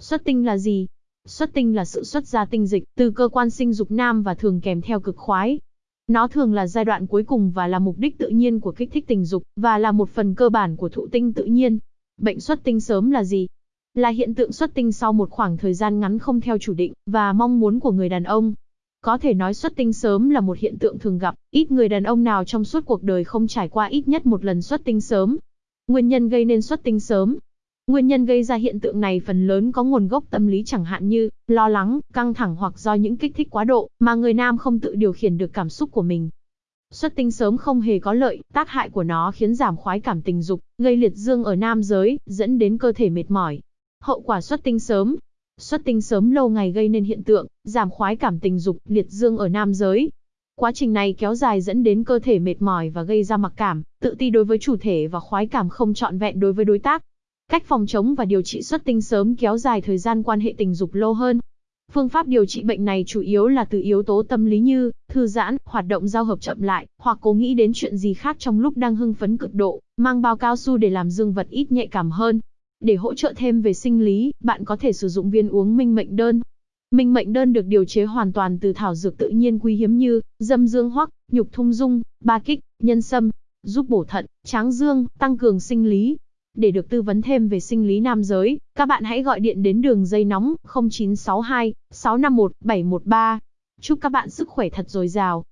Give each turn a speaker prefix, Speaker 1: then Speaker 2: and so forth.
Speaker 1: Xuất tinh là gì? Xuất tinh là sự xuất ra tinh dịch từ cơ quan sinh dục nam và thường kèm theo cực khoái. Nó thường là giai đoạn cuối cùng và là mục đích tự nhiên của kích thích tình dục, và là một phần cơ bản của thụ tinh tự nhiên. Bệnh xuất tinh sớm là gì? Là hiện tượng xuất tinh sau một khoảng thời gian ngắn không theo chủ định, và mong muốn của người đàn ông. Có thể nói xuất tinh sớm là một hiện tượng thường gặp, ít người đàn ông nào trong suốt cuộc đời không trải qua ít nhất một lần xuất tinh sớm. Nguyên nhân gây nên xuất tinh sớm, Nguyên nhân gây ra hiện tượng này phần lớn có nguồn gốc tâm lý chẳng hạn như lo lắng, căng thẳng hoặc do những kích thích quá độ mà người nam không tự điều khiển được cảm xúc của mình. Xuất tinh sớm không hề có lợi, tác hại của nó khiến giảm khoái cảm tình dục, gây liệt dương ở nam giới, dẫn đến cơ thể mệt mỏi. Hậu quả xuất tinh sớm Xuất tinh sớm lâu ngày gây nên hiện tượng giảm khoái cảm tình dục, liệt dương ở nam giới. Quá trình này kéo dài dẫn đến cơ thể mệt mỏi và gây ra mặc cảm, tự ti đối với chủ thể và khoái cảm không trọn vẹn đối với đối tác. Cách phòng chống và điều trị xuất tinh sớm kéo dài thời gian quan hệ tình dục lâu hơn. Phương pháp điều trị bệnh này chủ yếu là từ yếu tố tâm lý như thư giãn, hoạt động giao hợp chậm lại, hoặc cố nghĩ đến chuyện gì khác trong lúc đang hưng phấn cực độ, mang bao cao su để làm dương vật ít nhạy cảm hơn. Để hỗ trợ thêm về sinh lý, bạn có thể sử dụng viên uống minh mệnh đơn. Minh mệnh đơn được điều chế hoàn toàn từ thảo dược tự nhiên quý hiếm như dâm dương hoắc, nhục thung dung, ba kích, nhân sâm, giúp bổ thận, tráng dương, tăng cường sinh lý, để được tư vấn thêm về sinh lý nam giới, các bạn hãy gọi điện đến đường dây nóng 0962 651 713. Chúc các bạn sức khỏe thật dồi dào.